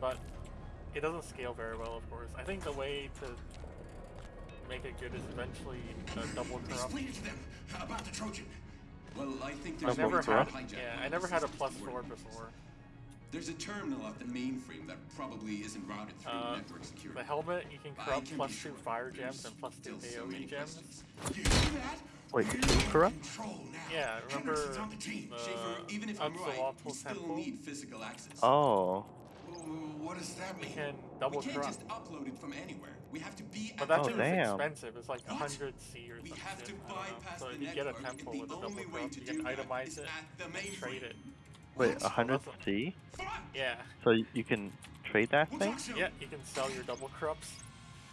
but it doesn't scale very well, of course. I think the way to make it good is eventually uh, double corrupt. Explain it to them about the Trojan. Well, I think I there's never had, yeah, I never had a plus to four before. There's a terminal at the mainframe that probably isn't routed through Uh, network security. The helmet, you can corrupt can plus be two sure fire there's gems and plus two still so AoE gems. questions. You see that? Wait, We're corrupt? Yeah, remember Henderson's on the team. the Schaefer, even if I'm right, we still temple? need physical access. Oh. Ooh, what does that You mean? can double we can't corrupt. just upload it from anywhere. We have to be But at that Oh, thing damn. expensive. It's like 100 C or We something. have to I don't know. bypass So the if you get a temple and with the a double only way to you do can that itemize is it at the and trade it. Wait, 100C? Yeah, So you can trade that thing? yeah, you can sell your double corrupts.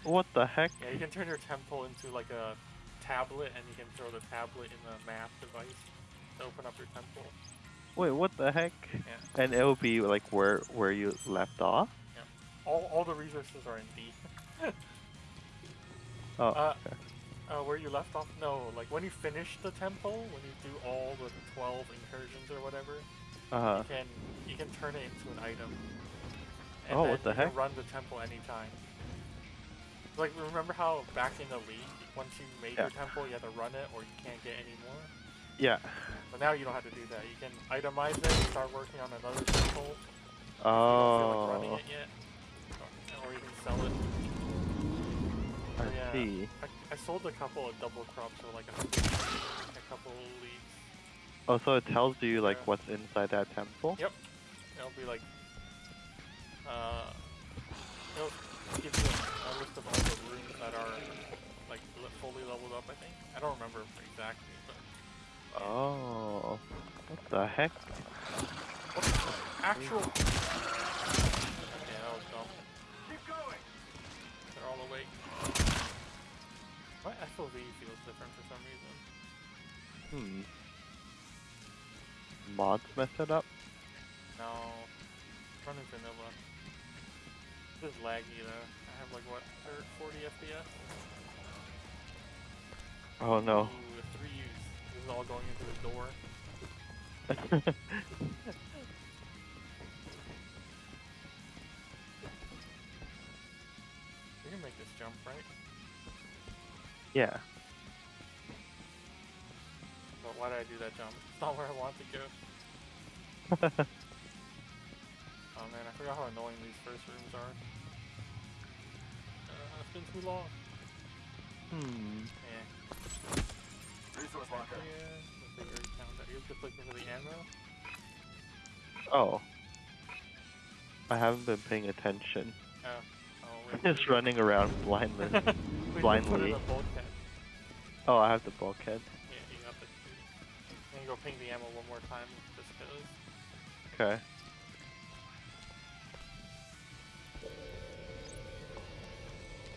What the heck? Yeah, you can turn your temple into like a tablet, and you can throw the tablet in the map device to open up your temple. Wait, what the heck? Yeah, And it'll be like where where you left off? Yeah. all, all the resources are in D. Oh, Uh, okay. Uh, where you left off? No, like when you finish the temple, when you do all the 12 incursions or whatever, Uh-huh. you can you can turn it into an item. And Oh, then what the you can heck? run the temple anytime. Like remember how back in the league, once you made your temple, you had to run it or you can't get any more. Yeah. But now you don't have to do that. You can itemize it, and start working on another temple. if You don't feel like running Oh, it yet, or, you can sell it. I yeah. see. I, I sold a couple of double crops for like a a couple leagues. Oh, so it tells you like Yeah. what's inside that temple? Yep. It'll be like, uh, it'll give you a, a list of all the rooms that are like fully leveled up. I think. I don't remember exactly, Oh. What the heck? actual. Yeah, that was dumb. Keep going. They're all awake. My FOV feels different for some reason. Hmm. Mods mess it up? No, running vanilla. This is laggy though. I have like what, thir- 40 FPS? Oh no. Is all going into the door. You can make this jump, right? yeah. But why did I do that jump? It's not where I want to go. Oh man, I forgot how annoying these first rooms are. Uh, it's been too long. hmm. Yeah. Resource Yeah, the bigger count that you're just looking for the ammo. Oh. I haven't been paying attention. Oh. Oh, wait. Just running around blindly. we can put blindly. the bulkhead. oh, I have the bulkhead. Yeah, you got the two. And go ping the ammo one more time just cause. Okay.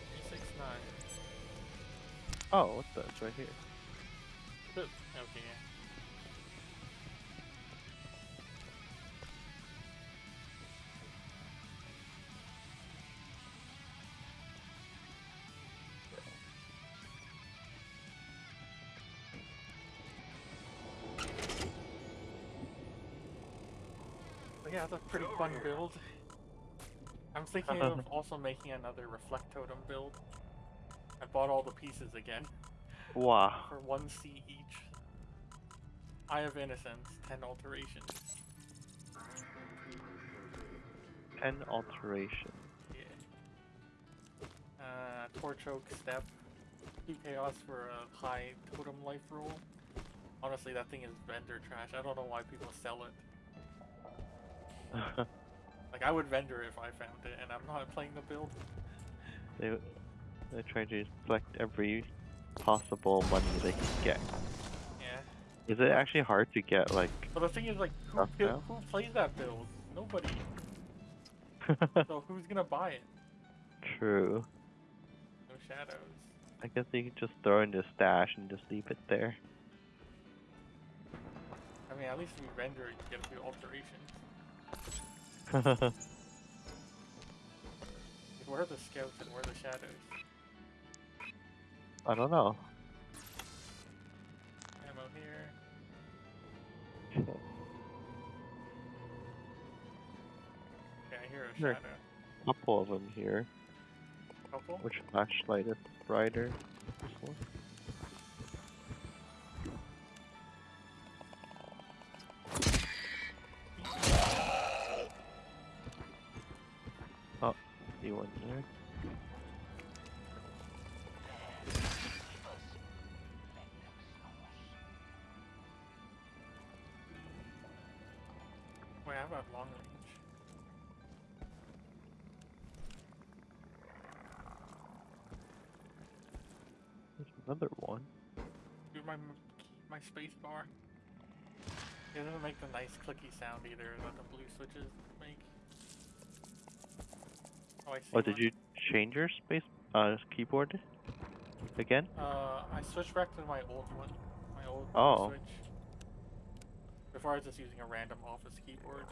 Three six nine. Oh, what the? It's right here. Good. Okay. Yeah. But yeah, it's a pretty fun build. I'm thinking uh-huh. of also making another Reflect Totem build. I bought all the pieces again Wow. for 1C each. Eye of Innocence, 10 alterations. 10 alterations. Yeah. Uh, Torchoak Step. 2 Chaos for a high totem life roll. Honestly, that thing is vendor trash. I don't know why people sell it. Like, I would vendor if I found it, and I'm not playing the build. they they try to collect every possible money they can get. Is it actually hard to get like? But the thing is, like, who, who plays that build? Nobody. So who's gonna buy it? True. No shadows. I guess you could just throw in the stash and just leave it there. I mean, at least if you render it, you get a few alterations. Where are the scouts and where are the shadows? I don't know. Okay, I hear a There. shadow. Couple of them here. Couple? Which flashlight is brighter? This one? Oh, see one there. My m- my space bar. It doesn't make the nice clicky sound either that the blue switches make. Oh, I see. Oh, did one. you change your space uh keyboard again? Uh, I switched back to my old one. My old blue Oh. switch. Before I was just using a random office keyboard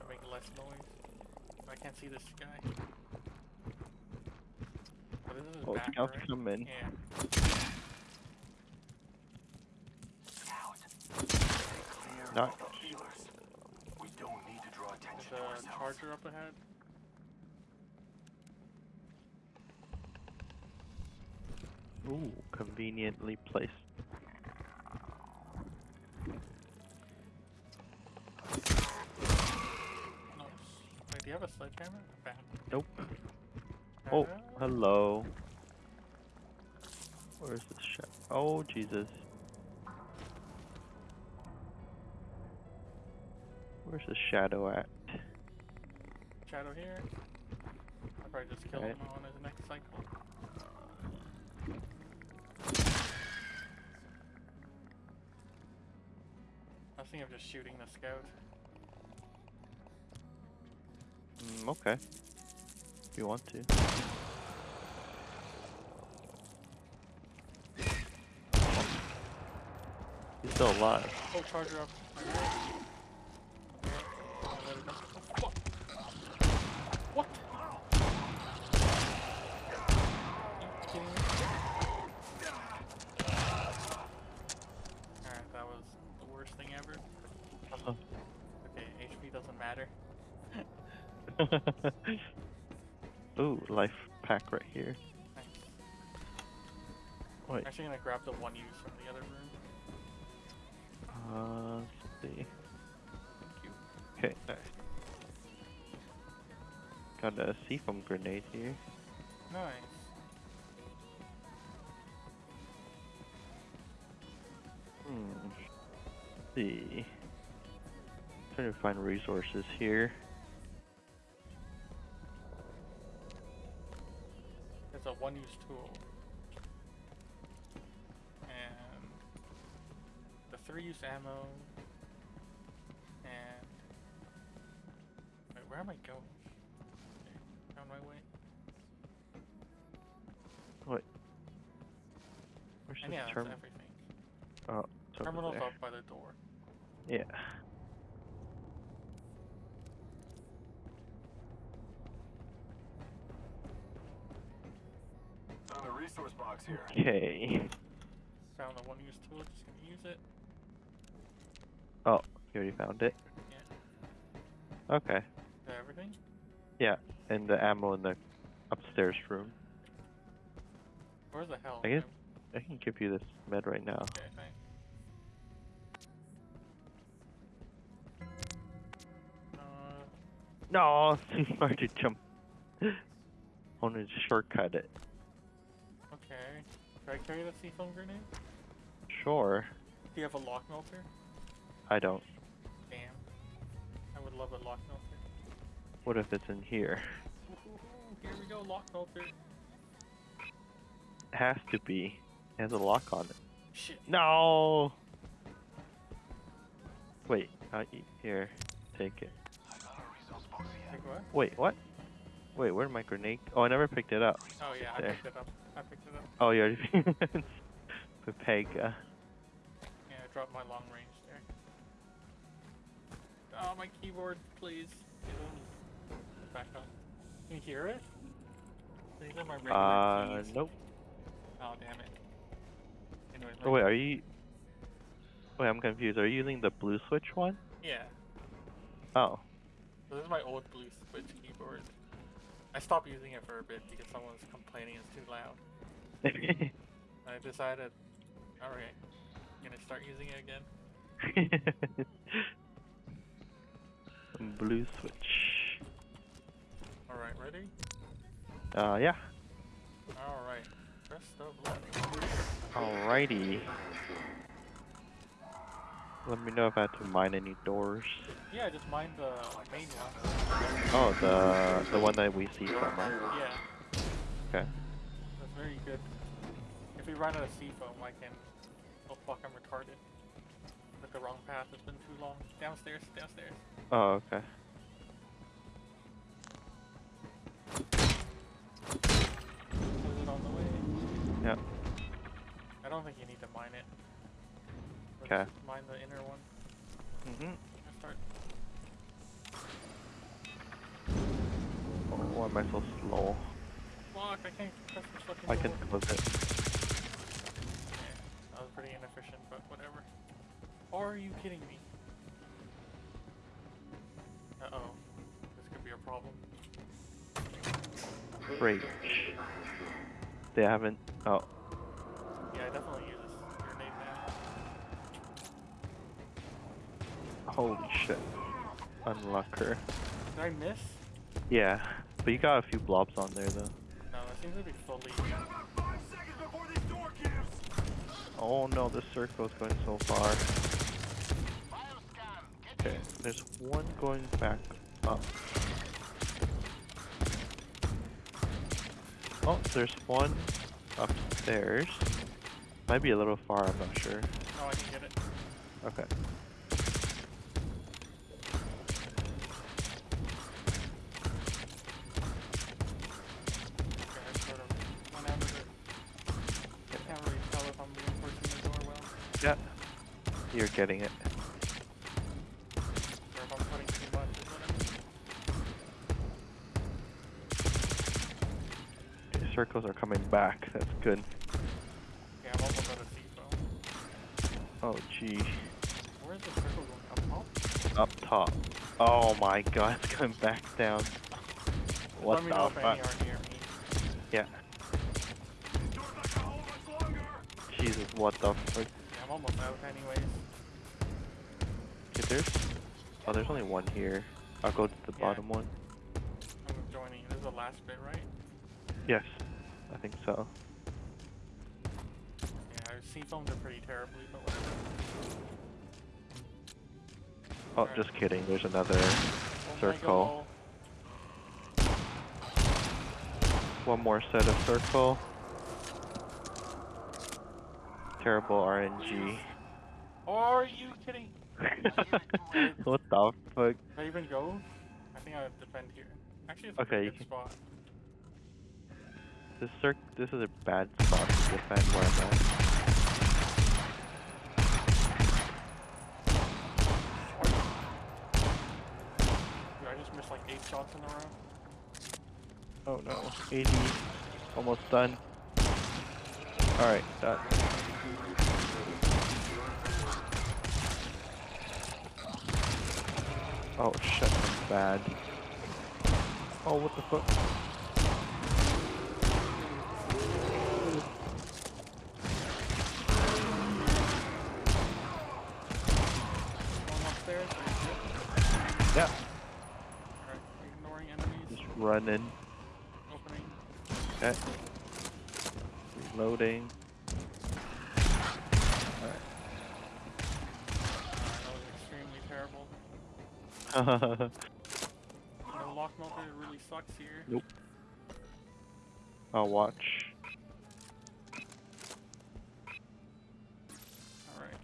to make less noise. I can't see this guy. But this is Oh, back, scouts right? come in. Yeah. Not We don't need to draw attention to There's a ourselves. charger up ahead. ooh, conveniently placed. No. Wait, do you have a sledgehammer? Bam. Nope. Oh, Uh, hello. Where's this shot? Oh, Jesus. Where's the shadow at? Shadow here. I'll probably just kill Okay. him on his next cycle. I thinking of just shooting the scout. Mm, okay. If you want to. He's still alive. Oh, charger up. What? What? You kidding me? Alright, that was the worst thing ever. Uh-huh. Okay, HP doesn't matter. Ooh, life pack right here. Nice. Wait, I'm actually gonna grab the one use from the other room. uh, let's see. Thank you. Okay, nice. Got a C-Foam grenade here. Nice. Hmm. Let's see. Trying to find resources here. Ammo. And wait, where am I going? Okay, on my way. What? Where's And this yeah, that's terminal? everything. Oh, it's over Terminal's there. up by the door. Yeah. Found a resource box here. Okay. Found the one-use tool. Just gonna use it. Oh, you already found it? Yeah. Okay. Everything? Yeah, and the ammo in the upstairs room. Where's the hell? I guess- I can give you this med right now. Okay, thanks. Uh, No, hard to jump. I wanted to shortcut it. okay. Can I carry the C-Foam grenade? Sure. Do you have a lock melter? I don't. Damn. I would love a lock melter. What if it's in here? Here we go, lock melter. It has to be. It has a lock on it. Shit. No! Wait, uh, here. Take it. I got a resource box here. What? Wait, what? Wait, where'd my grenade? Oh, I never picked it up. Oh yeah, I picked it up. I picked it up. Oh, you already. Pepega. Yeah, I dropped my long range. Oh, my keyboard, please. Back up. Can you hear it? These are my regular Uh, keys. nope. Oh, damn it. Anyways, Oh, wait, are you. Wait, I'm confused. Are you using the blue switch one? Yeah. Oh. This is my old blue switch keyboard. I stopped using it for a bit because someone was complaining it's too loud. I decided, alright, gonna start using it again. Blue switch. Alright, ready? Uh, yeah. Alright. Press the button. Alrighty. Let me know if I have to mine any doors. Yeah, just mine the main one. Oh, the the one that we see from, right? Yeah, Okay. that's very good. If we run out of C-Foam, I can. Oh fuck, I'm retarded. Took the wrong path, it's been too long. Downstairs, downstairs. Oh, okay. Is it on the way? Yep. I don't think you need to mine it. Okay. Mine the inner one. Mm-hmm. Start. Oh, why am I so slow? Fuck, I can't press the fucking I can close it. Yeah, that was pretty inefficient, but whatever. Are you kidding me? Uh oh. This could be a problem. Great. They haven't. Oh, Yeah, I definitely use this grenade now. holy shit. Unlocker. Did I miss? Yeah, but you got a few blobs on there though. No, it seems to be fully. Five seconds before this door gives. Oh no, this circle's going so far. Okay, there's one going back up. Oh, there's one upstairs. Might be a little far, I'm not sure. Oh, I can get it. Okay. Okay, I sort of went out of it. Can't really tell if I'm reinforcing the door well, Yeah. You're getting it. or if I'm putting too much. Is what I mean. Okay, circles are coming back. That's good. Okay, I'm almost out of C-Foam. Oh gee. Where's the circle going? Up top? Up top. Oh my god, it's going back down. What the fuck? are near me. Yeah. This door's not gonna hold much longer. Jesus, what the fuck? Yeah, I'm almost out anyways. Okay, there's. Oh, there's only one here. I'll go to the Yeah. bottom one. I'm joining. This is the last bit, right? Yes, I think so. Yeah, C-Foams are pretty terribly, but whatever. Oh, Alright. just kidding. There's another Oh circle. One more set of circle. Terrible RNG. Are you kidding? what the fuck? Did I even go? I think I would defend here. Actually, it's a Okay, good can- spot. This circ. This is a bad spot to defend where I'm at. I just missed like eight shots in a row. Oh no. 80. Almost done. Alright, done. Oh shit, I'm bad. Oh, what the fuck? One upstairs. are you good? Yeah, Alright, ignoring enemies. Running. Opening. Okay. Reloading. Alright, that was extremely terrible. No lock melter really sucks here. Nope. I'll watch. Alright.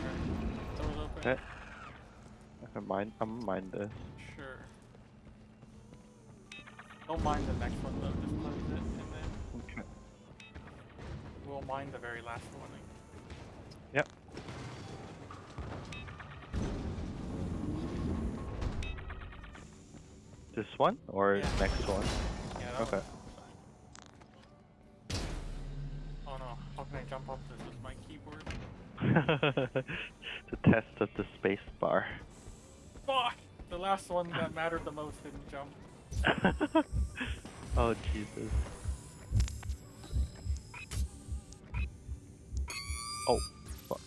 Alright. Doors open. Okay. I can mind. I'm mind this. Don't mind the next one though, just close it and then Okay. we'll mind the very last one. Yep. This one or Yeah. next one? Yeah, Okay. Oh no, how can I jump off this with my keyboard? the test of the space bar. Fuck! the last one that mattered the most didn't jump. oh Jesus. Oh, fuck.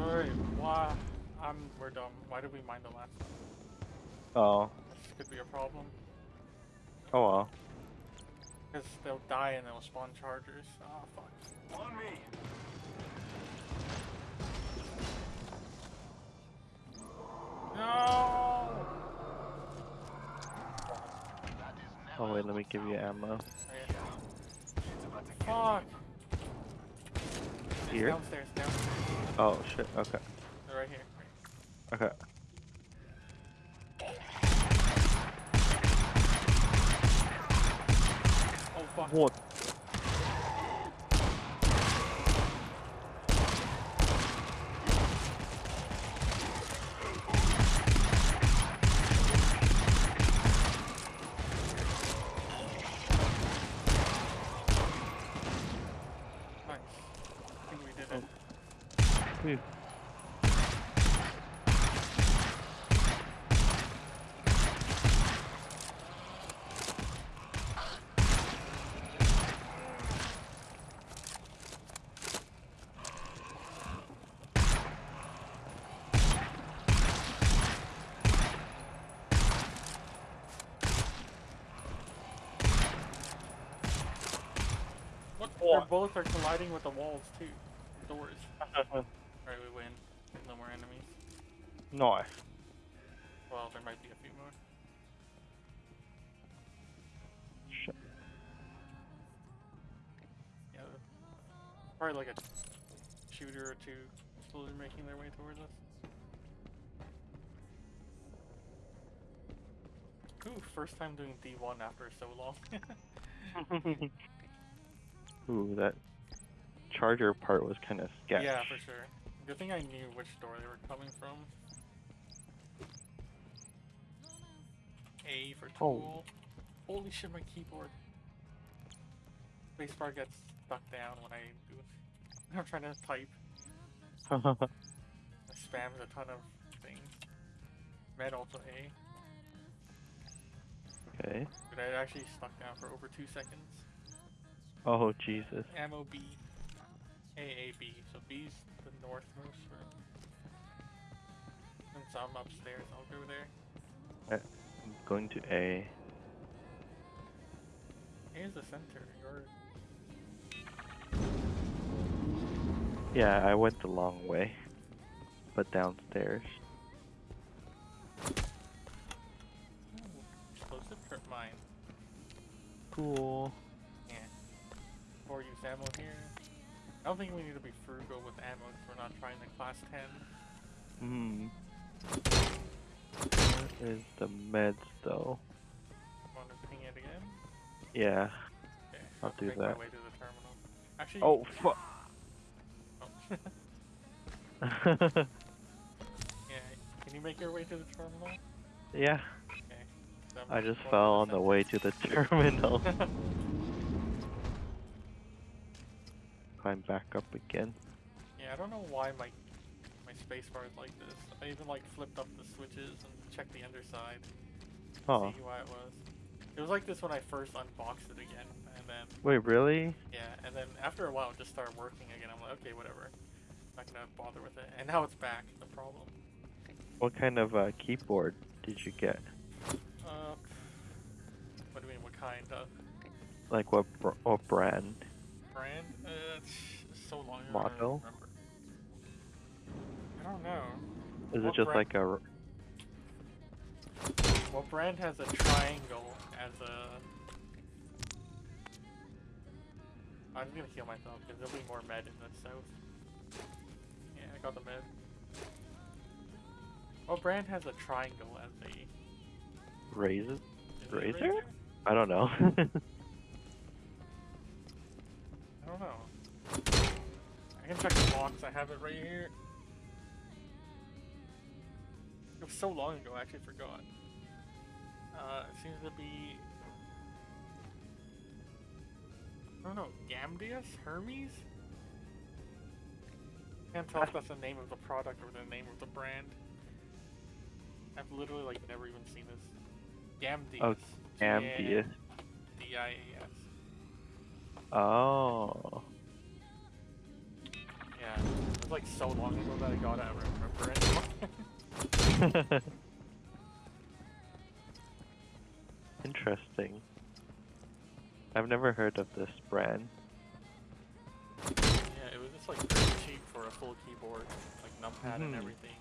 Alright, why? I'm, we're dumb. Why did we mine the last one? Oh. This could be a problem. Oh well. Because they'll die and they'll spawn chargers. Oh, fuck. On me. No! Oh wait, let me give you ammo. Okay. It's about to get Fuck! Here? Downstairs, downstairs. Oh shit. Okay. They're right here. Okay. Oh, fuck. What? Nice. I think we did it. Phew. Bullets are colliding with the walls, too. Doors. Mm-hmm. Alright, we win. No more enemies. nice. Well, there might be a few more. Shit. Yeah, probably like a shooter or two slowly making their way towards us. Ooh, first time doing D1 after so long. Ooh, that charger part was kind of sketch. yeah, for sure. Good thing I knew which door they were coming from. A for Oh. tool. Holy shit, my keyboard. Spacebar gets stuck down when I do I'm trying to type. It spams a ton of things. Med also A. okay. But I actually stuck down for over two seconds. Oh Jesus. Ammo B. A A B. So B's the northmost room. Since I'm upstairs, I'll go there. Uh, I'm going to A. A is the center. You're Yeah, I went the long way, but downstairs. Ooh, explosive trip mine. Cool. Or use ammo here. I don't think we need to be frugal with ammo if we're not trying the class 10. Hmm. Where is the meds though? To ping it again? Yeah. Okay. I'll to do that. my way to the terminal. Actually. Oh fuck. oh. yeah. Can you make your way to the terminal? yeah. Okay. I'm just fell on the way to the terminal. Climb back up again. Yeah, I don't know why my my spacebar is like this. I even like flipped up the switches and checked the underside. Oh. See why it was. It was like this when I first unboxed it again, and then Wait, really? yeah, and then after a while it just started working again. I'm like, okay, whatever. I'm Not gonna bother with it. And now it's back. The problem. What kind of uh, keyboard did you get? Uh, what do you mean? What kind of Like what br- what brand? Brand? Uh, it's so long ago. I don't Model? I don't know. Is What it just brand? like a... What brand has a triangle as a? I'm gonna heal myself because there'll be more med in the south. Yeah, I got the med. What brand has a triangle as a? Razer? is it a Razer? I don't know. I don't know. I can check the box. I have it right here. It was so long ago, I actually forgot. Uh, it seems to be. I don't know, Gamdias? Hermes? Can't tell if that's the name of the product or the name of the brand. I've literally like never even seen this. Gamdias. Oh, Ambius. D-I-A-S. Oh. Yeah. It was like so long ago that I got it, I don't remember anymore. Interesting. I've never heard of this brand. yeah, it was just like pretty cheap for a full keyboard, like numpad and Mhm. everything.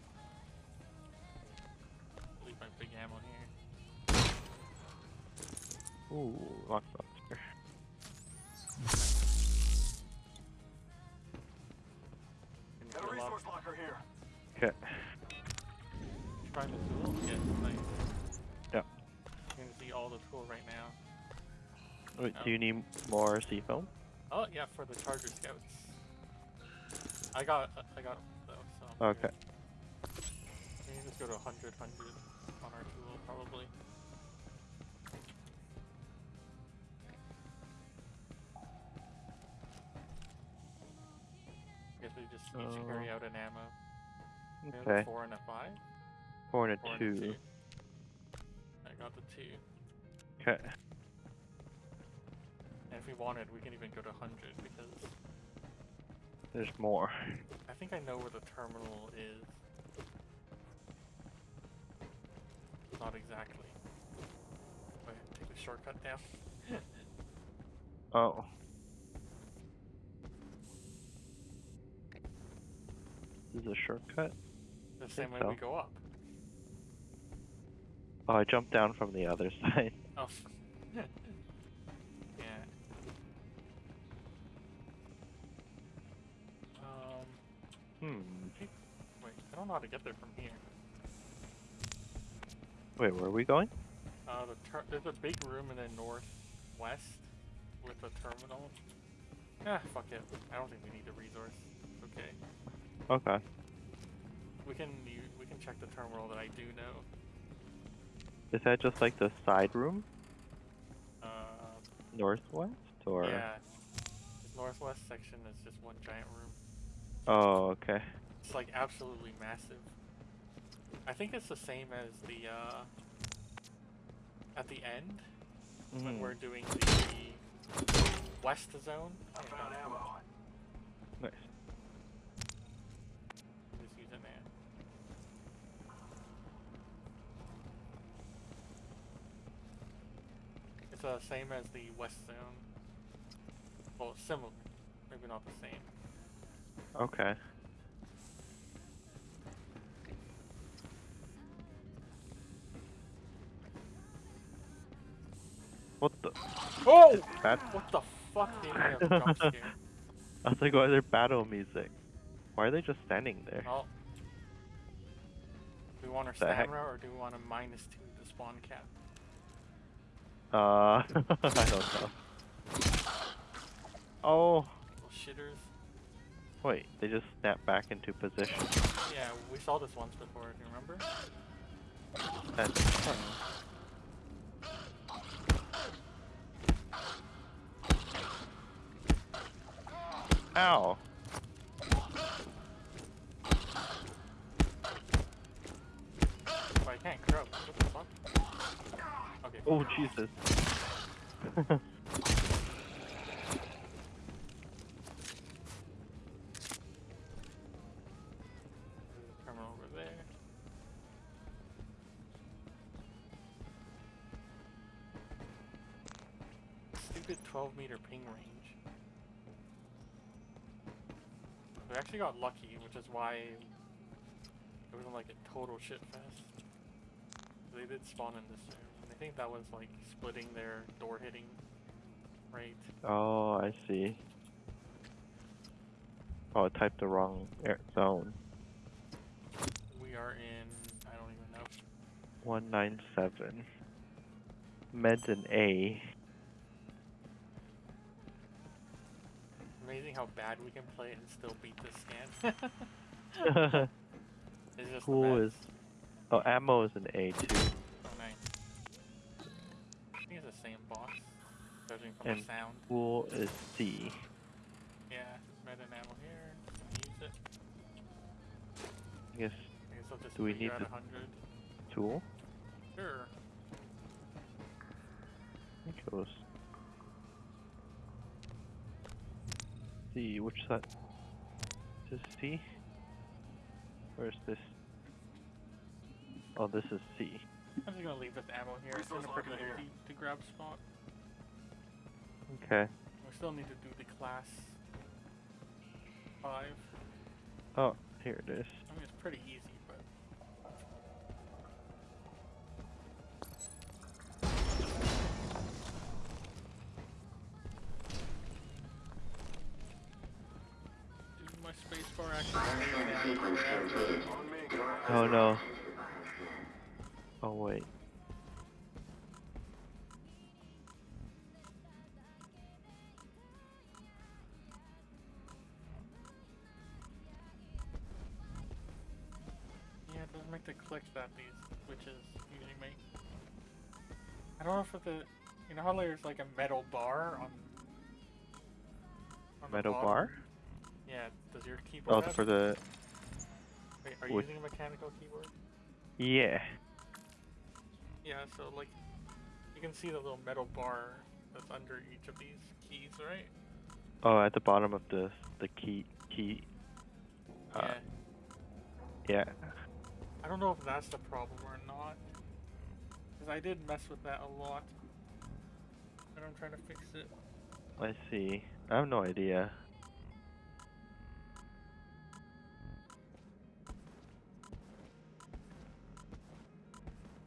Leave my big ammo here. Ooh, lockboxer. Resource locker here. Okay. Try the tool? Yes, nice. Yeah. You can see all the tool right now. Wait, Oh. do you need more C-Foam? Oh yeah, for the Charger Scouts. I got uh, I got those. So Okay. good. We can just go to 100, 100 on our tool probably. Guess we just each carry out an ammo. We have a Okay. four and a five. Four and Four a and two. a two. I got the two. Okay. And if we wanted, we can even go to 100 because There's more. I think I know where the terminal is. Not exactly. Wait, take the shortcut down. Oh. This is a shortcut? The same way so. we go up. Oh, I jumped down from the other side. Oh. yeah. Um. Hmm. Wait, I don't know how to get there from here. Wait, where are we going? Uh, the there's a big room in the northwest with a terminal. Ah, fuck it. I don't think we need the resource. Okay. Okay. We can we can check the terminal that I do know. Is that just like the side room? Uh, Northwest? Or yeah. The northwest section is just one giant room. Oh, okay. It's like absolutely massive. I think it's the same as the uh at the end when Mhm. we're doing the west zone. I found ammo. The same as the west zone. Well, similar. Maybe not the same. Okay. What the? Oh! What the fuck me a jump scare? I was like, why is there battle music? Why are they just standing there? Oh. Do we want our stamina or do we want a minus two to spawn cap? Uh, I don't know. Oh, Little shitters. wait, they just snap back into position. Yeah, we saw this once before, if you remember. That's fun. Ow. Oh, I can't croak. Oh, Jesus. Stupid 12 meter ping range. We actually got lucky, which is why it wasn't like a total shit fest. They did spawn in this room, think that was like splitting their door hitting rate. Oh, I see. Oh, I typed the wrong air zone. We are in, I don't even know. 197. Meds and A. Amazing how bad we can play and still beat this scan. it's just Cool is. Oh, ammo is an A too. Judging from And the sound. Cool is C. Yeah, med and ammo here. Use it. I guess I guess I'll just Do we need at to 100. tool? Sure. I think it was. C. Which side? Is this C? Where's this? Oh, this is C. I'm just gonna leave this ammo here. It's in a Resource pretty locker here. easy to grab spot. Okay. We still need to do the class five. Oh, here it is. I mean, it's pretty easy, but do my spacebar actually stay down forever? On me, guys. Oh no. Oh wait. Make the clicks that these switches usually make. I don't know if the you know how there's like a metal bar on. on Metal bar? Yeah. Does your keyboard? Oh, have for the. Wait, are you using a mechanical keyboard? Yeah. Yeah, so like you can see the little metal bar that's under each of these keys, right? Oh, at the bottom of the the key key. Uh, yeah. yeah. I don't know if that's the problem or not. Because I did mess with that a lot. And I'm trying to fix it. I see. I have no idea.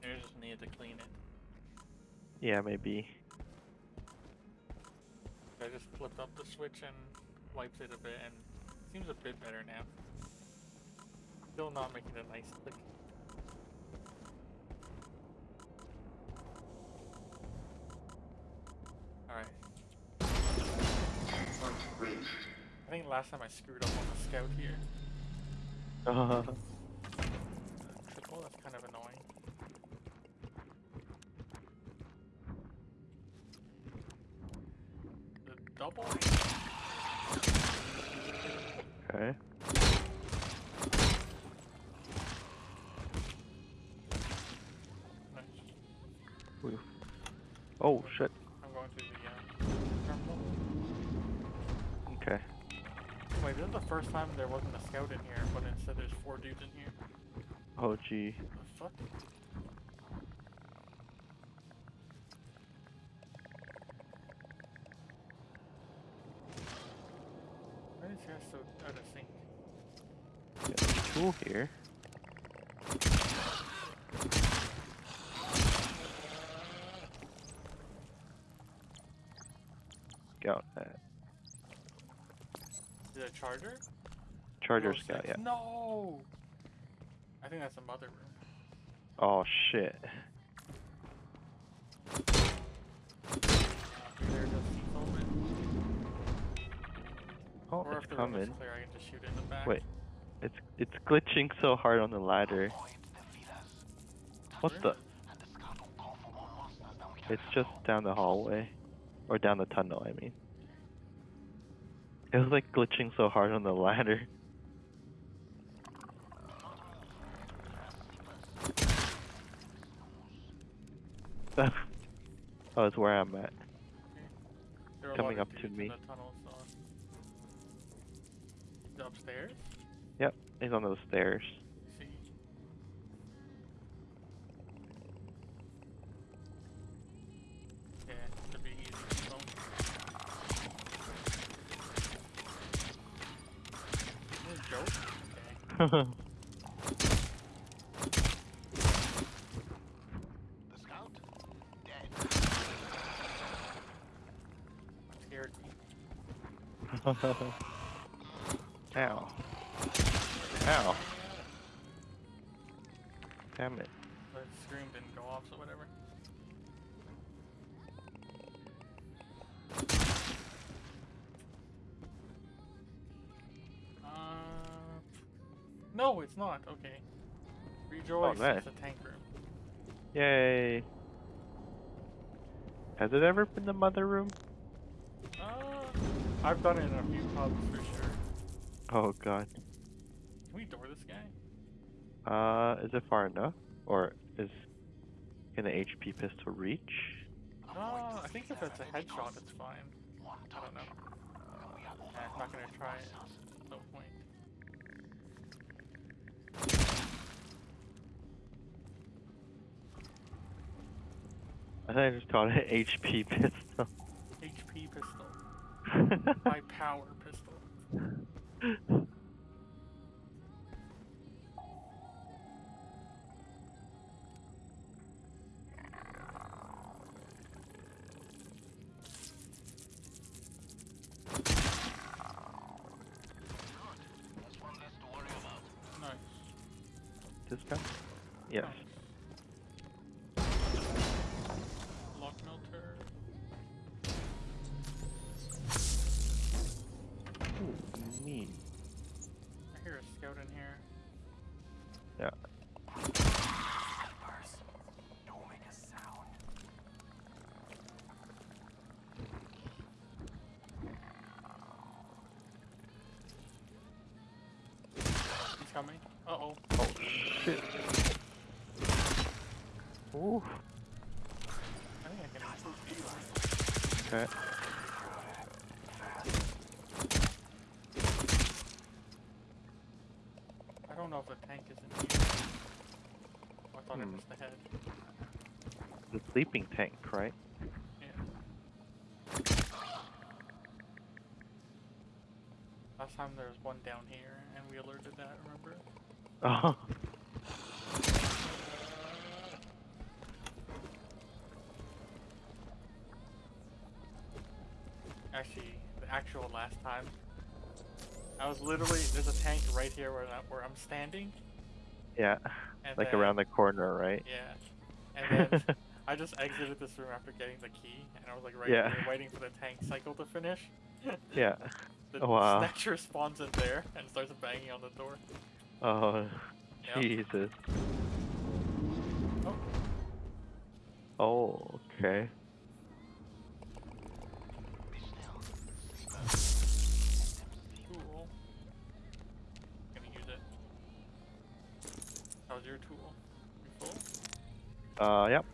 I just need to clean it. Yeah, maybe. I just flipped up the switch and wiped it a bit and it seems a bit better now. Still not making a nice click. Alright. I think last time I screwed up on the scout here. Uh, -huh. Triple, that's kind of annoying. The double? There wasn't a scout in here, but instead there's four dudes in here. Oh gee. The fuck? Why is here so out of sync? Got a tool here. Scout that. Is Is it a charger? Charger Scout, six. yeah. No! I think that's a mother room. Oh shit. Uh, maybe there's a C-Foam in- Oh, Or it's if the room is coming. clear, I can just shoot it in the back. Wait. It's it's glitching so hard on the ladder. What the? It's just down the hallway. Or down the tunnel, I mean. It was like glitching so hard on the ladder. oh, it's where I'm at. There are a coming up to me. the tunnel, so- upstairs? Yep, he's on those stairs. see. Yeah, should be easy. So. Is this a joke? Okay. The scout? Dead. Scared me. Ow. Ow. Damn it. The scream didn't go off, so whatever. Uh, no, it's not. Okay. Rejoice. nice. It's a tank room. Yay. Has it ever been the mother room? Uh, I've done it in a few pubs for sure. Oh god. Can we door this guy? Uh, is it far enough? Or Is can an HP pistol reach? No, I think if it's a headshot, it's fine. I don't know. Nah, I'm not gonna try it. No point. I think I just called it HP pistol. My power pistol. I thought I Hmm. missed the head. The sleeping tank, right? Yeah. Last time there was one down here, and we alerted that. Remember? Oh. Actually, the actual last time, I was literally there's a tank right here where where I'm standing, Yeah. And Like then, around the corner, right? Yeah, and then I just exited this room after getting the key, and I was like right Yeah. here waiting for the tank cycle to finish. yeah. The Oh, wow. snatcher spawns in there and starts banging on the door. Oh, Yep. Jesus. Oh, Oh, okay. Your tool? Uh, yep.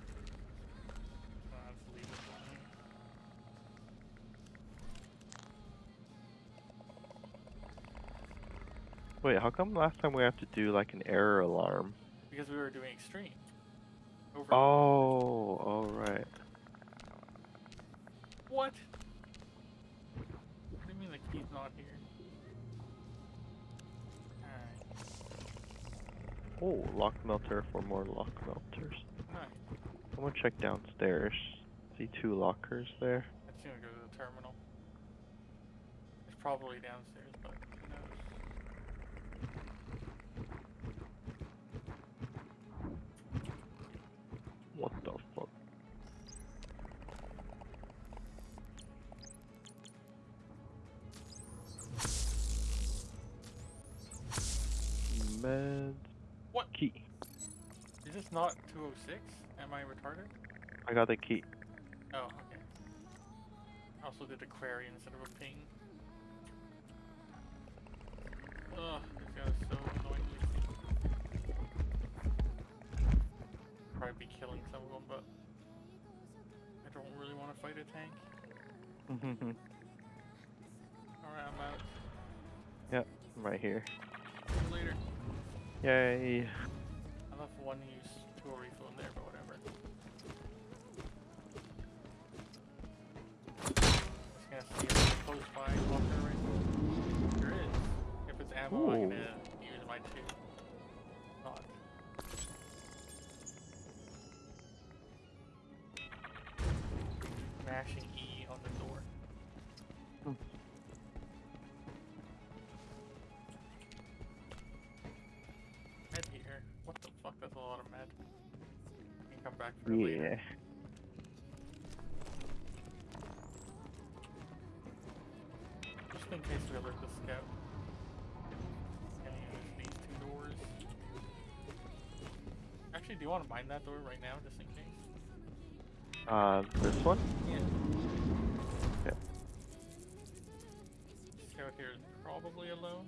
Let's leave it on here. Wait, how come last time we have to do like an error alarm? Because we were doing extreme. Over. Oh, all right. What? What do you mean the key's not here? Oh, lock melter for more lock melters. Nice. I'm gonna check downstairs. See two lockers there. I'm just gonna go to the terminal. It's probably downstairs, not 206? Am I retarded? I got the key. Oh, okay. I also did a query instead of a ping. Ugh, this guy is so annoyingly. Probably be killing some of them, but I don't really want to fight a tank. Mm-hmm. Alright, I'm out. yep, I'm right here. See you later. Yay. I left one tool refill in there, but whatever. Just gonna see if there's a close by locker right. There is. If it's ammo, I'm gonna use my two. Not. Mashing Yeah. Just in case we alert the scout. Gonna use these two doors. Actually, do you want to mine that door right now, just in case? Uh, this one? Yeah. Yeah. Scout here is probably alone.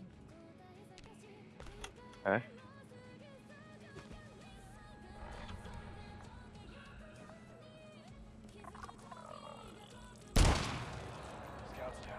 Okay.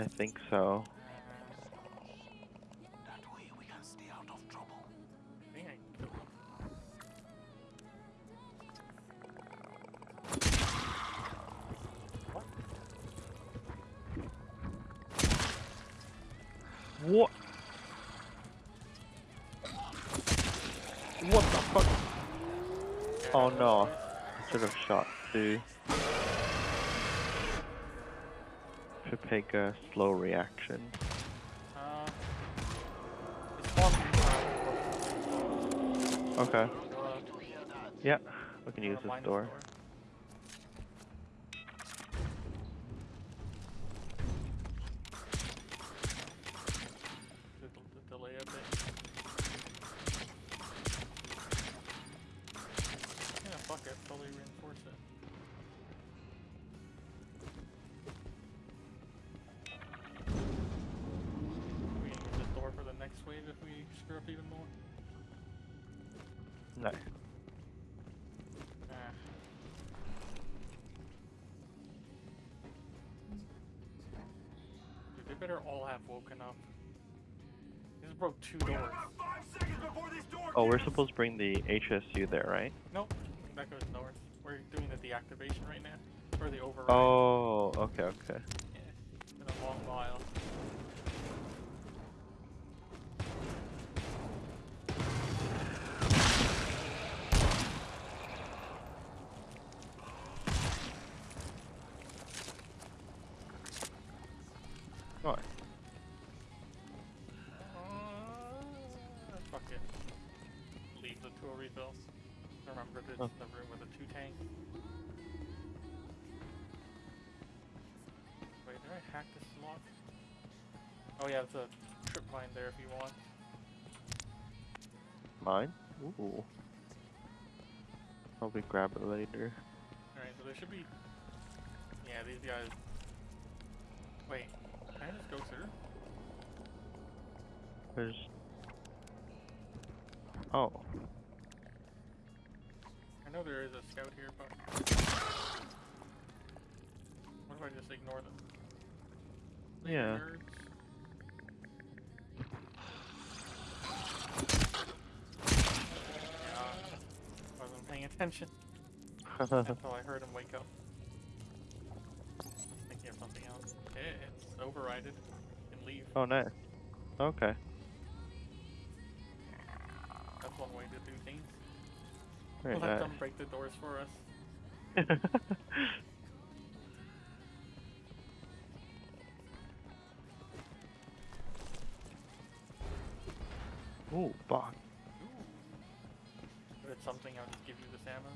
I think so. Slow reaction. Uh, it's walking around. Okay. Yeah. We can use this door. Better all have woken up. This broke two doors. Five seconds before this door Oh, we're supposed to bring the HSU there, right? Nope, that goes north. We're doing the deactivation right now. Or the override. Oh, okay, okay. Mine there if you want. Mine? Ooh. Probably grab it later. Alright, so there should be... Yeah, these guys... Wait, can I just go through? There's. Oh. I know there is a scout here, but... What if I just ignore them? Yeah. nerds. Attention until I heard him wake up. Thinking of something else. It's overrided. And leave. oh, nice. Okay. That's one way to do things. Very Let nice. them break the doors for us. Ooh, bot. Something, I'll just give you this ammo.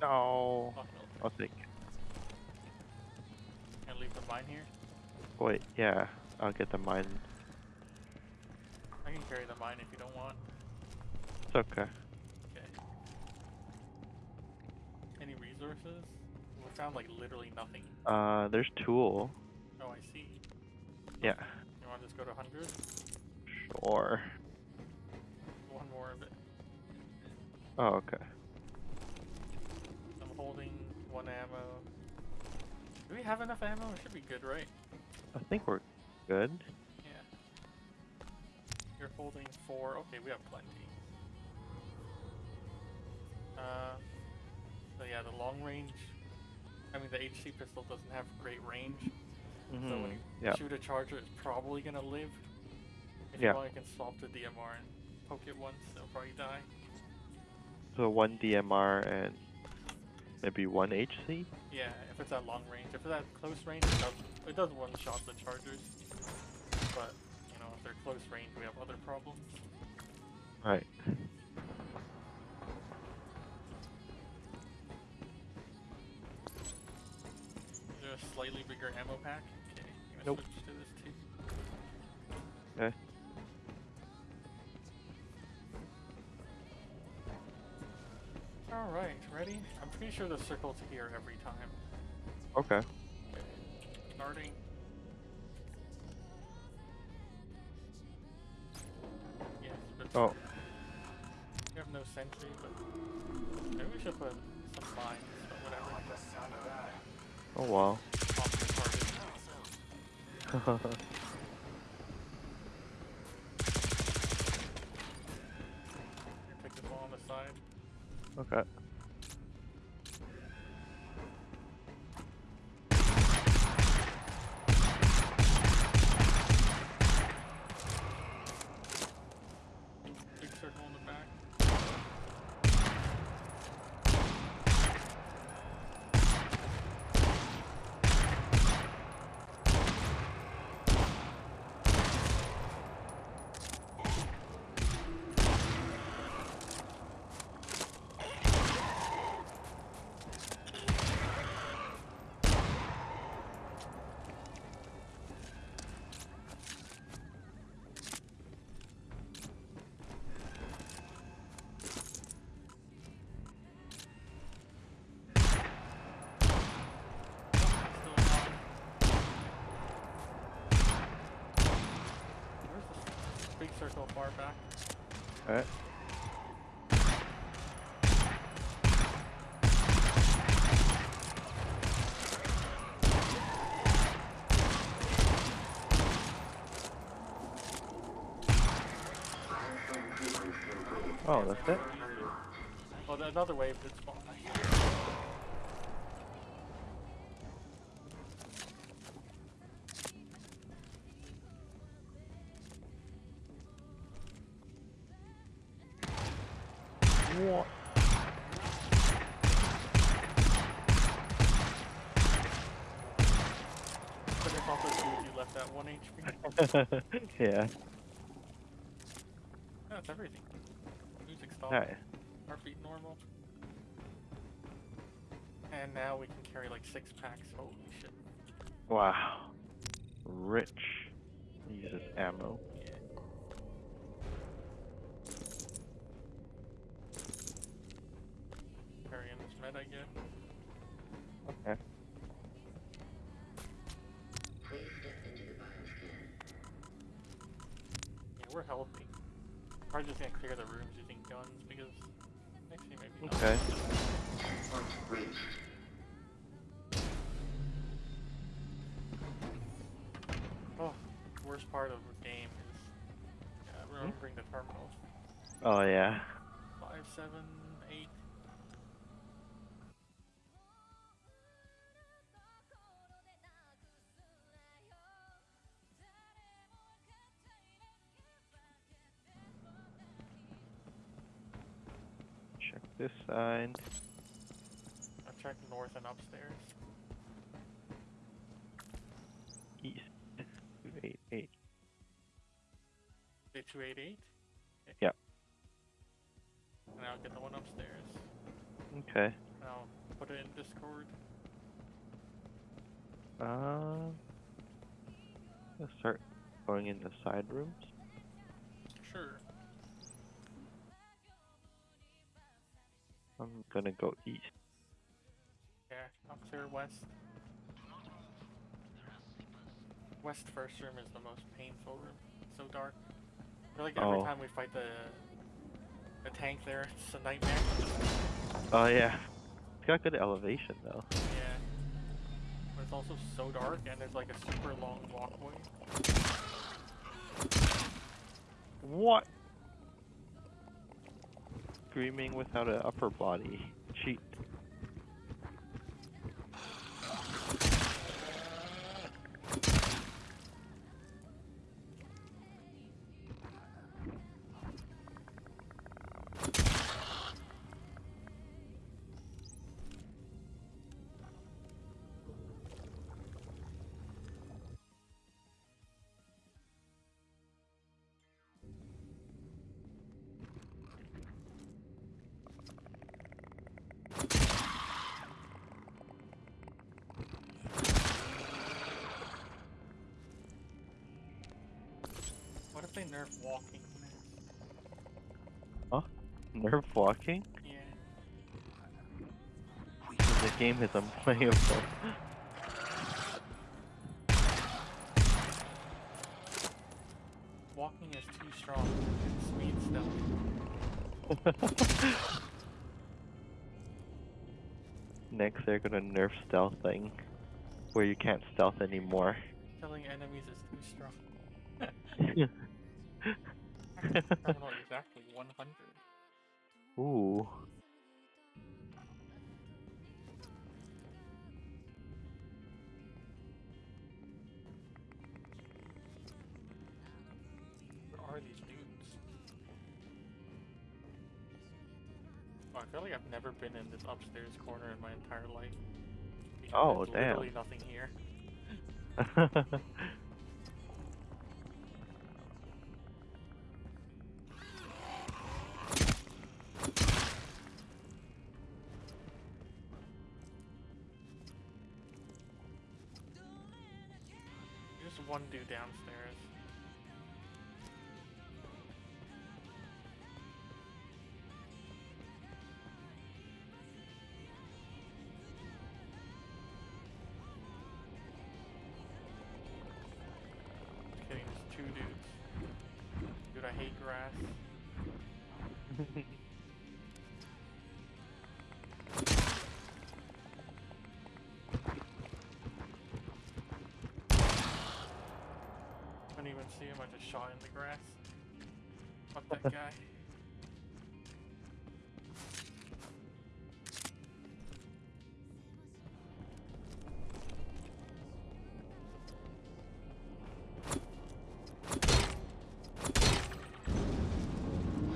No. Fuck no. I'll take it. And leave the mine here. Wait, yeah. I'll get the mine. I can carry the mine if you don't want. It's okay. Okay. Any resources? We found like literally nothing. Uh, there's tool. Oh, I see. Yeah. You want to just go to 100? Sure. One more of it. Oh, okay. I'm holding one ammo. Do we have enough ammo? It should be good, right? I think we're good. Yeah. You're holding four. Okay, we have plenty. Uh, so yeah, the long range. I mean, the HC pistol doesn't have great range. So when Mhm. you Yeah. shoot a charger, it's probably gonna live. If Yeah. you want, you can swap to DMR and poke it once. It'll probably die. So one DMR and maybe one HC. Yeah, if it's at long range. If it's at close range, it does, it does one shot the chargers. But, you know, if they're close range, we have other problems. Right. Is there a slightly bigger ammo pack? Okay, Nope. switch Alright, ready? I'm pretty sure the circle's here every time. Okay. Starting. Yes, but Oh, we have no sentry, but maybe we should put some mines, but whatever. Like the sound of that. oh wow. okay. Big circle in the back. Still alive. Where's the big circle far back? Alright. Oh, that's it? Oh, another wave did Yeah. That's everything. Music stopped. Alright. Heartbeat normal. And now we can carry like six packs. Holy shit. Wow. Rich. Uses ammo. Okay. Oh, worst part of the game is uh, remembering the terminals. Oh yeah. Five, seven, this side. I've checked north and upstairs. East. Two eight eight. Say 288? Yep. And I'll get the one upstairs. Okay. And I'll put it in Discord. Uh. Let's start going into side rooms. Gonna go east. Yeah, I'll clear west. West first room is the most painful room. It's so dark. I feel like every Oh. time we fight the the tank there, it's a nightmare. Oh yeah. It's got good elevation though. Yeah. But it's also so dark and there's like a super long walkway. What? Screaming without an upper body. Cheat. Walking? Yeah. game is unplayable. Walking is too strong. Speed stealth. Next, they're gonna nerf stealthing, where you can't stealth anymore. Killing enemies is too strong. Exactly 100. Ooh. Where are these dudes? Oh, I feel like I've never been in this upstairs corner in my entire life. Because Oh, there's damn. Literally nothing here. Downstairs. Just there's two dudes. Dude, I hate grass. see him, I just shot in the grass. Fuck that guy.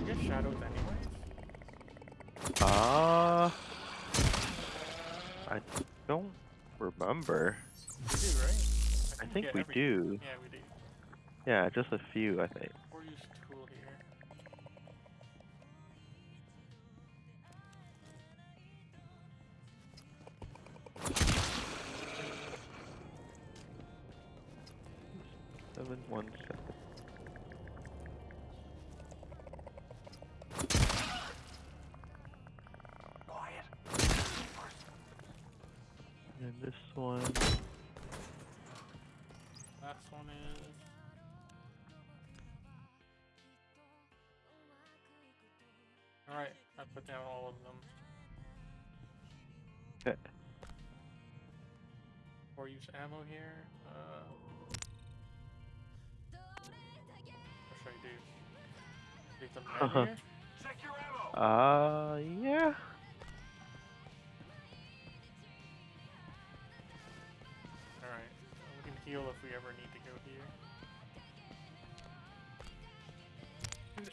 I get shadows anyways. Ah. I don't remember. We do, right? I we think get we every- do. Yeah, we do. Yeah, just a few, I think. Or use tool here. Seven one seven. Quiet. And this one. Last one is. Alright, I put down all of them. Okay. Or use ammo here. Uh, what should I do? Leave them right here? Check your ammo. Uh, yeah.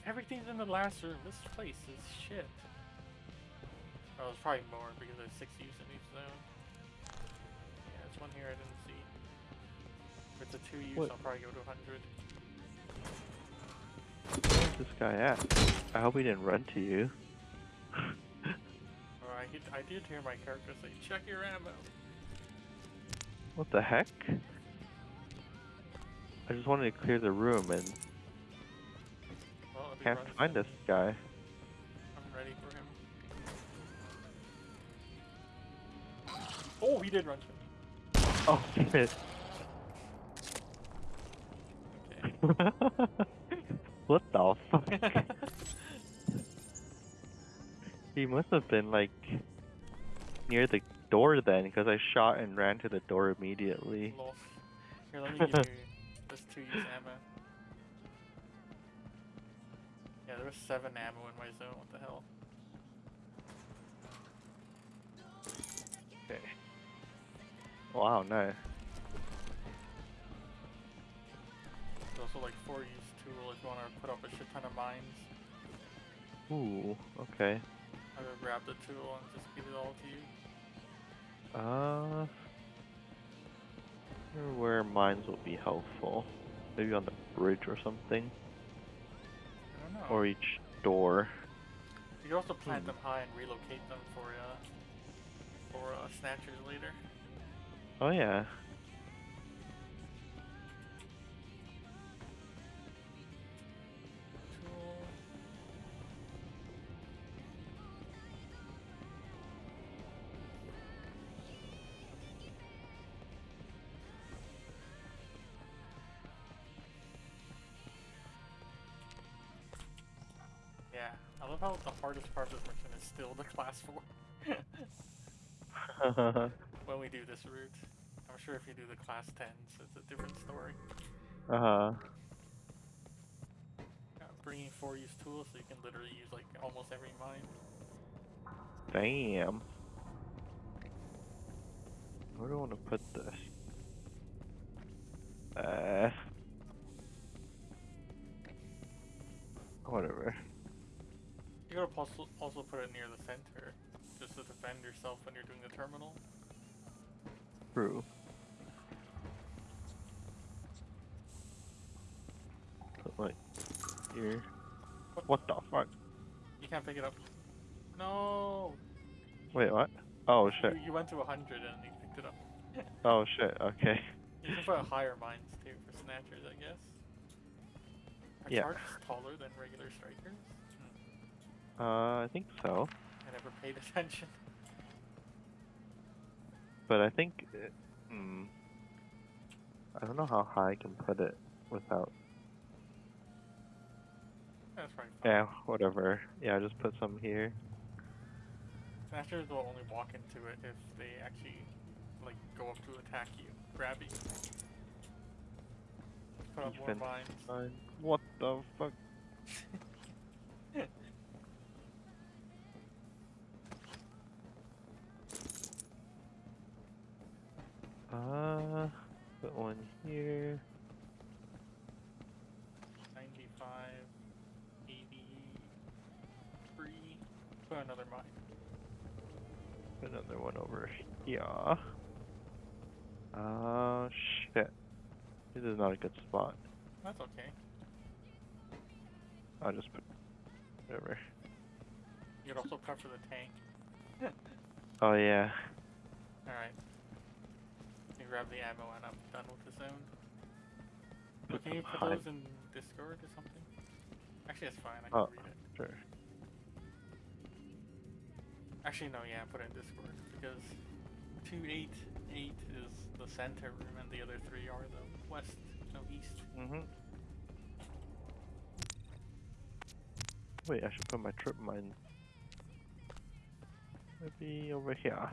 Everything's in the last room. This place is shit. Oh, it's probably more because there's six use in each zone. Yeah, there's one here I didn't see. If it's a two use, What? I'll probably go to 100. Where's this guy at? I hope he didn't run to you. Oh, or I, did hear my character say, check your ammo. What the heck? I just wanted to clear the room and Well, if he can't find this guy. I'm ready for him. Oh, he did run to me. Oh shit. Okay. what the fuck? he must have been like near the door then, because I shot and ran to the door immediately. Lol. Here, let me give you this two use ammo. Yeah, there was seven ammo in my zone. What the hell? Okay. Wow, nice. There's also like four use tool if you want to put up a shit ton of mines. Ooh, okay. I would grab the tool and just give it all to you. Uh, wonder where mines will be helpful. Maybe on the bridge or something, I or each door. you can also plant hmm. them high and relocate them for uh for uh, snatchers later. Oh yeah. Yeah, I love how the hardest part of this mission is still the class 4. when we do this route. I'm sure if you do the class 10s, it's a different story. uh huh. Uh, bringing four use tools so you can literally use like almost every mine. Damn. Where do I want to put this? Uh. Whatever. You also, also put it near the center, just to defend yourself when you're doing the terminal. True. Put like here. What the fuck? You can't pick it up. No! Wait, what? Oh shit. you went to 100 and you picked it up. Oh shit. Okay. You can put a higher mines too for snatchers, I guess. Are Yeah. taller than regular strikers? Uh, I think so. I never paid attention. But I think, it, hmm, I don't know how high I can put it without. That's fine. Yeah, whatever. Yeah, I just put some here. Snatchers will only walk into it if they actually like go up to attack you, grab you. Put up more mines. What the fuck? Another mine. Another one over here. Uh, shit. This is not a good spot. That's okay. I'll just put whatever. You could also for the tank. Oh yeah. Alright. You grab the ammo and I'm done with the zone. Can you put those in Discord or something? Actually, that's fine. I can Oh. read it. Sure. Actually, no, yeah, put it in Discord because 288 is the center room and the other three are the west, no east. Mhm. Wait, I should put my trip mine. Maybe over here.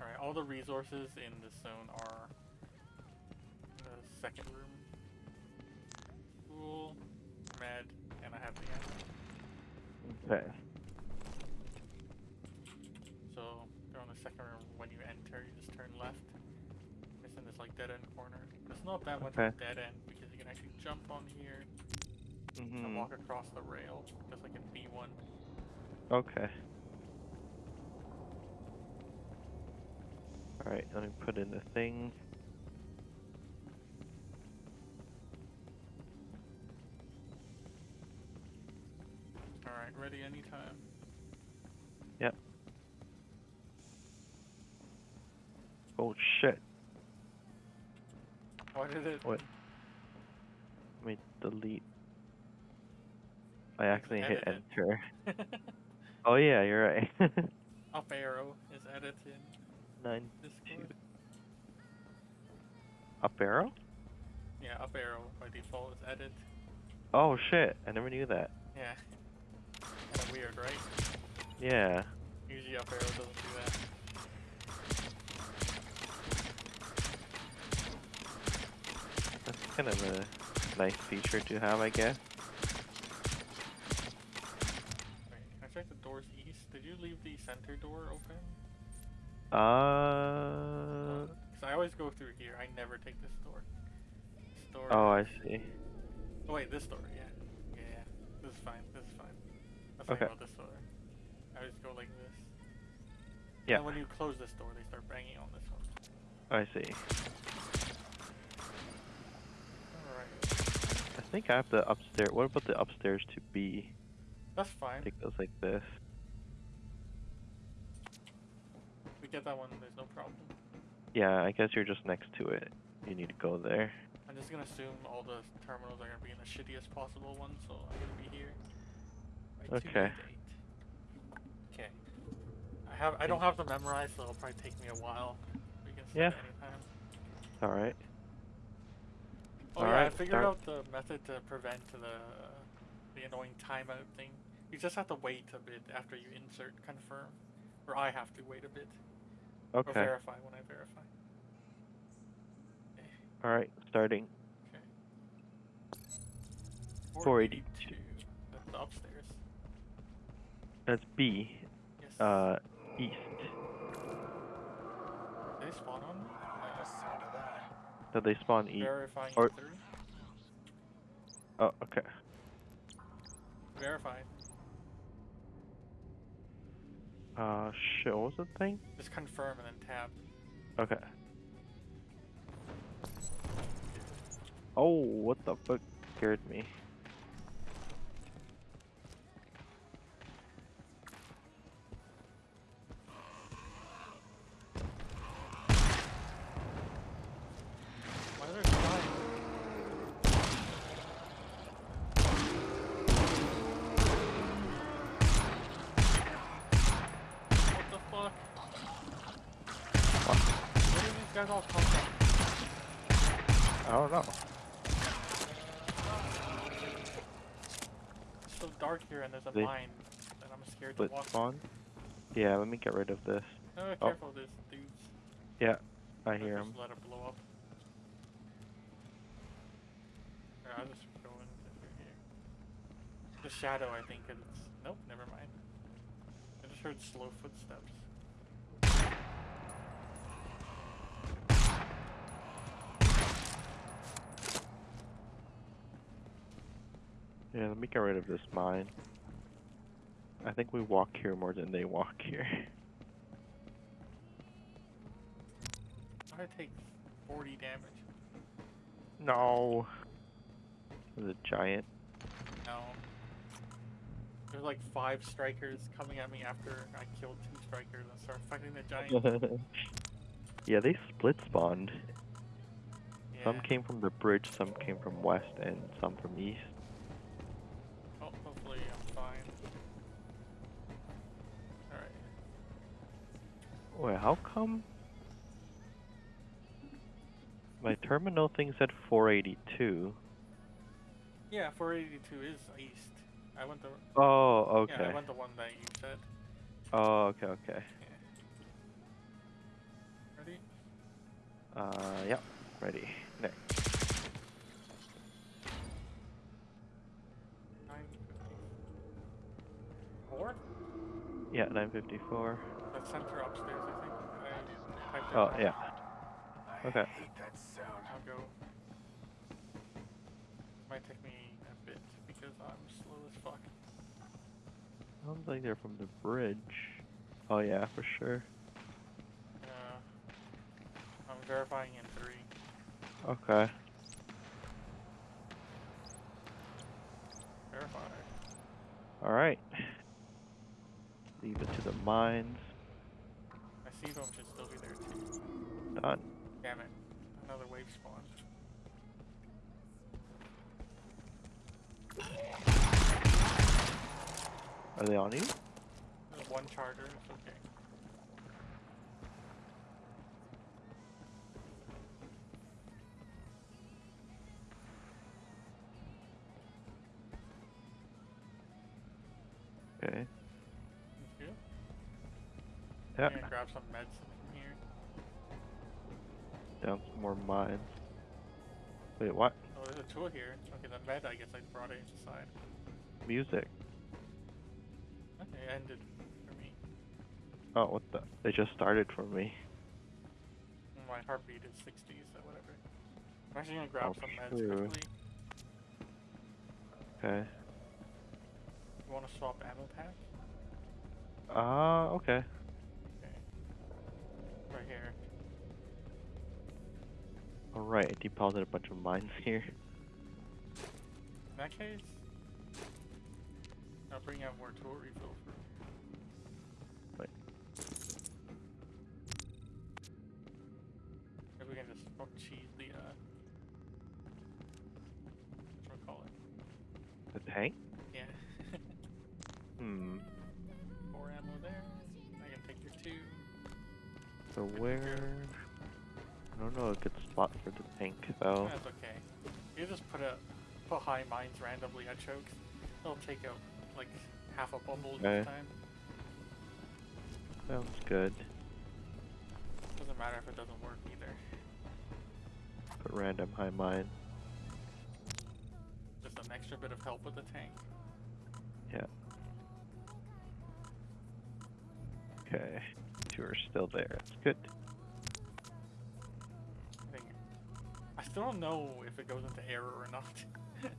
Alright, all the resources in this zone are the second room. Cool, med, and I have the ammo. Okay. So they're on the second room. When you enter, you just turn left. It's in this like dead end corner. It's not that much of a dead end because you can actually jump on here and Mhm. walk across the rail, just like in B1. Okay. Alright, let me put in the thing. Alright, ready anytime. Yep. Oh shit. Why did it? What? Let me delete. I accidentally hit enter. Oh yeah, you're right. Up arrow is edited Nine Discord. two. Up arrow? Yeah, up arrow by default is edit. Oh shit, I never knew that. Yeah. Kinda weird, right? Yeah. Usually up arrow doesn't do that. That's kind of a nice feature to have, I guess. Wait, I check the doors east? Did you leave the center door open? Uh. Because I always go through here. I never take this door. This door. Oh, I see. Oh wait, this door. Yeah. Yeah, yeah. This is fine. This is fine. Let's Okay. about this door. I always go like this. Yeah. And when you close this door, they start banging on this one. I see. Alright. I think I have the upstairs. What about the upstairs to B? That's fine. It goes like this. We get that one. There's no problem. Yeah, I guess you're just next to it. You need to go there. I'm just gonna assume all the terminals are gonna be in the shittiest possible one, so I'm gonna be here. Okay. Okay. I have I don't have them memorized, so it'll probably take me a while. We can start Yeah. Alright. Oh yeah, I figured start. out the method to prevent the the annoying timeout thing. You just have to wait a bit after you insert confirm, or I have to wait a bit or verify when I verify. All right. Starting. Okay. 482. That's upstairs. That's B. Yes. Uh, east. Did they spawn on me? I like the sound of that. Did they spawn east? Verifying or- three. Oh, okay. Verified. Uh, shit. What was the thing? Just confirm and then tab. Okay. Oh, what the fuck scared me? Guys all come from? I don't know. It's so dark here and there's a They- mine that I'm scared to walk. spawn. Yeah, let me get rid of this. Oh, Oh. careful, there's dudes. Yeah, I hear just him. Let it blow up. Alright, I'll just go in here. The shadow, I think, it's. Nope, never mind. I just heard slow footsteps. Yeah, let me get rid of this mine. I think we walk here more than they walk here. I take 40 damage. No. The giant. No. There's like five strikers coming at me after I killed two strikers and start fighting the giant. yeah, they split spawned. Some came from the bridge, some came from west, and some from east. Wait, how come my terminal thing said 482? Yeah, 482 is east. I went the. Oh, okay. Yeah. I went the one that you said. Oh, okay, okay. Ready? Uh, yeah, ready. Next. 954? Yeah, 954. The center upstairs, I think. I Oh, yeah. I Okay. hate that sound. I'll go. Might take me a bit because I'm slow as fuck. Sounds like they're from the bridge. Oh, yeah, for sure. Uh, I'm verifying in three. Okay. Verify. Alright. Leave it to the mines. My C-Foam should still be there too. Done. Damn it. Another wave spawned. Are they on you? There's one charger, grab some in here. Down some more mines. Wait, what? Oh, there's a tool here. Okay, the med, I guess I brought it inside. Music. Okay, ended for me. Oh, what the? They just started for me. My heartbeat is 60, so whatever. I'm actually gonna grab Oh, some meds sure. quickly. Okay. You wanna swap ammo pack? Ah, okay. Okay. Right here. Alright, I deposited a bunch of mines here. In that case, I'll bring out more tool refill for Wait. Maybe we can just fuck cheese the uh what call it? The tank? So Good to go. where? I don't know a good spot for the tank though. That's okay. You just put a put high mines randomly at choke. It'll take out like half a bubble Okay. each time. Sounds good. Doesn't matter if it doesn't work either. Put random high mine. Just an extra bit of help with the tank. Yeah. Okay. Two are still there. That's good. I still don't know if it goes into error or not.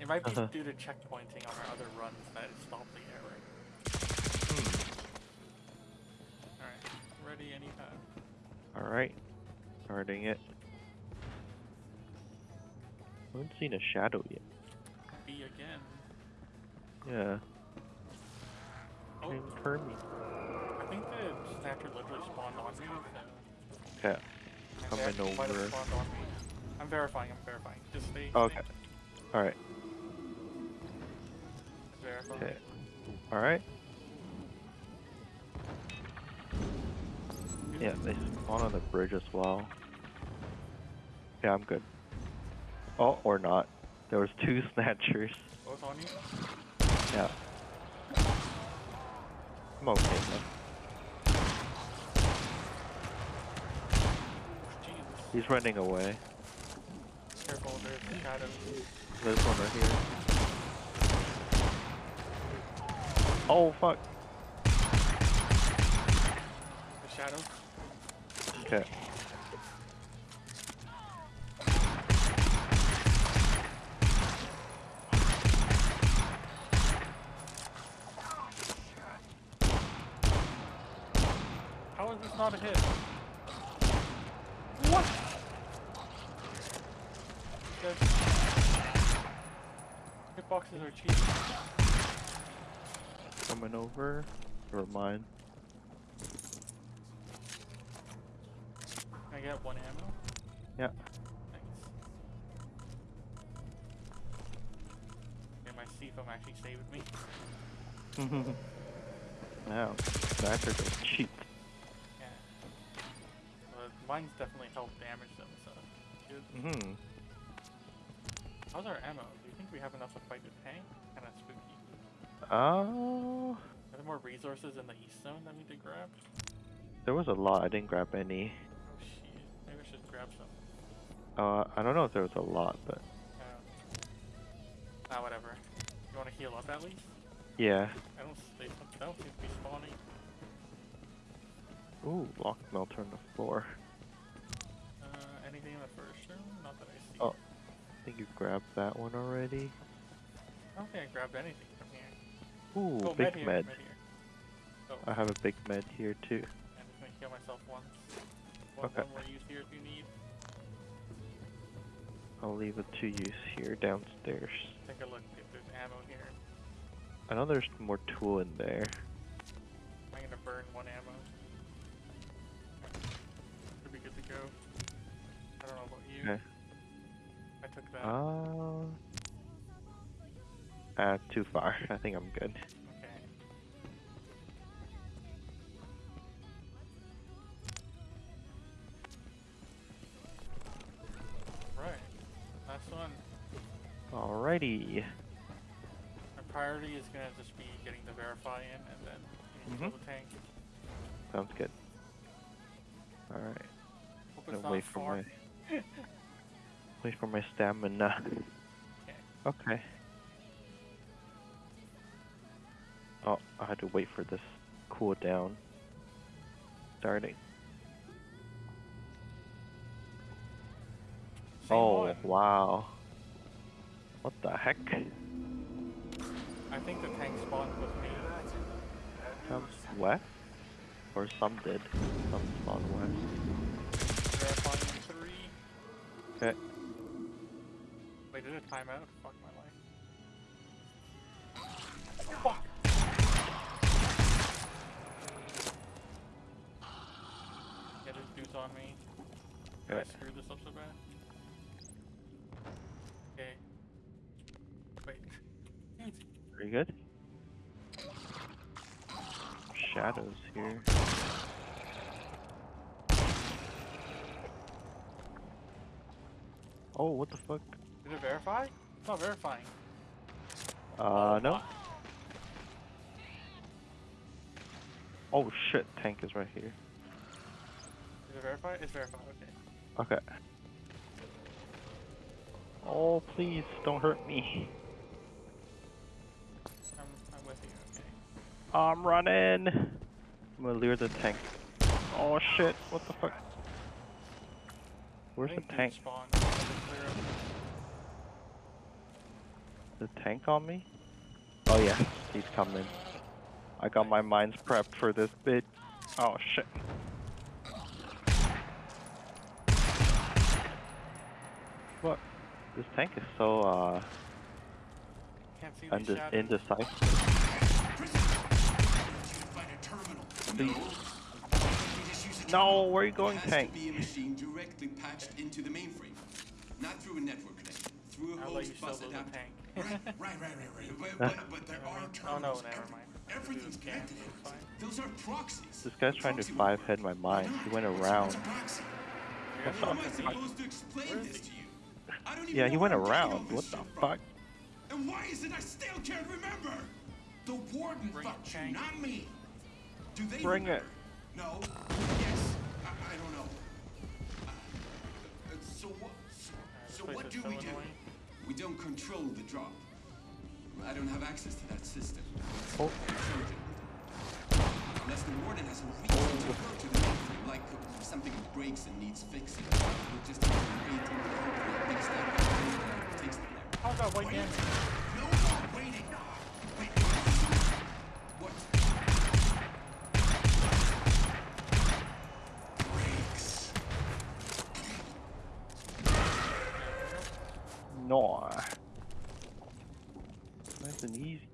it might be Uh-huh. due to checkpointing on our other runs that it stopped the error. Alright, ready anytime. Alright. Starting it. I haven't seen a shadow yet. B again. Yeah. Oh, Hey, Hermie. I think the literally spawned on me. Okay. Coming they actually might have over. spawned on me. I'm verifying, I'm verifying. Just stay. Okay. Alright. Okay. Alright. Yeah, they spawn on the bridge as well. Yeah, I'm good. Oh, or not. There was two snatchers. Both on you? Yeah. I'm okay though. Jesus. He's running away. Careful, there's shadows. There's one right here. Oh fuck. The shadows. Okay. How is this not a hit? What? There's... Hitboxes are cheap. Over. Or mine. Can I get one ammo? Yeah. Thanks. Okay, my C-foam actually saved me. now, snatchers are cheap. Yeah. Well, mine's definitely helped damage them, so good. hmm How's our ammo? Do you think we have enough to fight the tank? Kinda spooky. Oh, Are there more resources in the east zone that we need to grab? there was a lot. I didn't grab any. Oh shit. Maybe I should grab some. Uh, I don't know if there was a lot, but Uh, ah, whatever. You wanna heal up at least? yeah. I don't, they they don't seem to be spawning. Ooh, lock melter on the floor. Uh, anything in the first room? Not that I see. Oh. I think you grabbed that one already. I don't think I grabbed anything. Ooh, oh, big med med. med. Oh, I have a big med here too. I'm just gonna heal myself once. One, Okay. one more use here if you need. I'll leave it to use here downstairs. Take a look if there's ammo here. I know there's more tool in there. I'm gonna burn one ammo. Should be good to go. I don't know about you. Okay. I took that. Uh, uh, too far. I think I'm good. okay. Right. Last one. Alrighty. My priority is gonna just be getting the verify in and then kill Mhm. the tank. Sounds good. Alright. Gonna wait for my wait for my stamina. Okay. Okay. Oh, I had to wait for this cool down. Starting. Same oh one. wow. What the heck? I think the tank spawned with me. Comes west? Or some did. Some spawn west. Okay. Wait, did it time out? Fuck my life. Fuck! Me. Did I Okay. screw this up so bad? Okay. Wait. Pretty good. Shadows here. Oh, what the fuck? Did it verify? It's not verifying. Uh, no. Oh shit, tank is right here. Is it verified? It's verified. Okay. Okay. Oh, please, don't hurt me. I'm, I'm with you. Okay. I'm running. I'm gonna lure the tank. Oh shit, what the fuck? Where's the tank? spawned. Let it clear up. The tank on me? Oh yeah, he's coming. I got my mines prepped for this bit. Oh shit. What? This tank is so uh Can't see the unde- indecisive. Find a terminal. Please. No. We just use a No, terminal. where are you going, tank? be a machine directly patched into the mainframe, not through a network connection, through a I'll host bus adapter. tank. right, right, right, right, right. But, but, but there are Oh no, never mind. Everything's Dude, yeah, connected. Those are proxies. This guy's trying to Proxy five head my mind. He went around. what's a proxy? You're How am I supposed to explain this to you? I don't even Yeah, he went I'm getting all around. What the from. fuck? And why is it I still can't remember? The warden Bring it, fucked you, not me. Do they Bring it. No. Yes. I, I don't know. Uh, uh, so what? So, so place what is do so we do? annoying. We don't control the drop. I don't have access to that system. Oh. Unless the warden has a reason to go to the mainframe, like something breaks and needs fixing. We'll just have to wait until the big step uh, takes them there. How about white Wait. damage? No more waiting. Wait. What? Breaks. No. Nice and easy.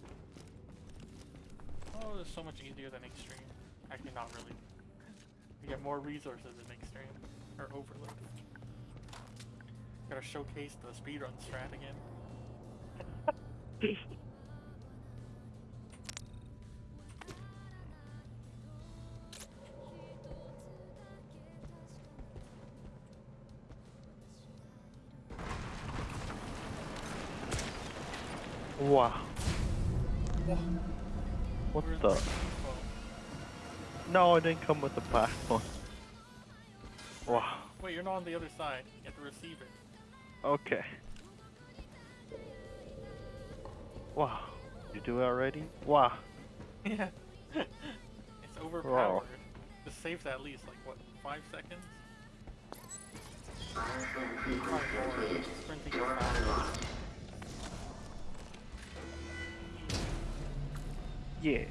Oh, it's so much easier than extreme. Actually, not really. Get more resources in extreme or overload. Gotta showcase the speedrun strat again. Wow. What Where's the? No, it didn't come with the one. Wow. Wait, you're not on the other side. You have to receive it. Okay. Wow. You do it already? Wow. Yeah. it's overpowered. Just saves at least like what, five seconds? Probably more. Sprinting is faster. Yeah.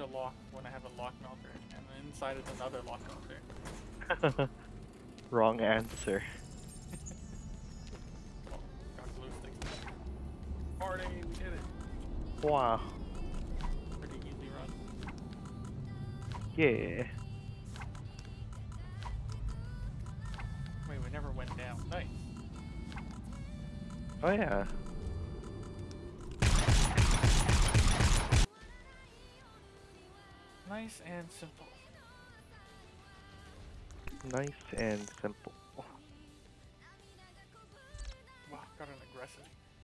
A lock when I have a lock melter, and then inside is another lock melter. Wrong answer. Oh, got glue sticks. Party, we did it. Wow. Pretty easy run. Yeah. Wait, we never went down. Nice. Oh yeah. Nice and simple. Nice and simple.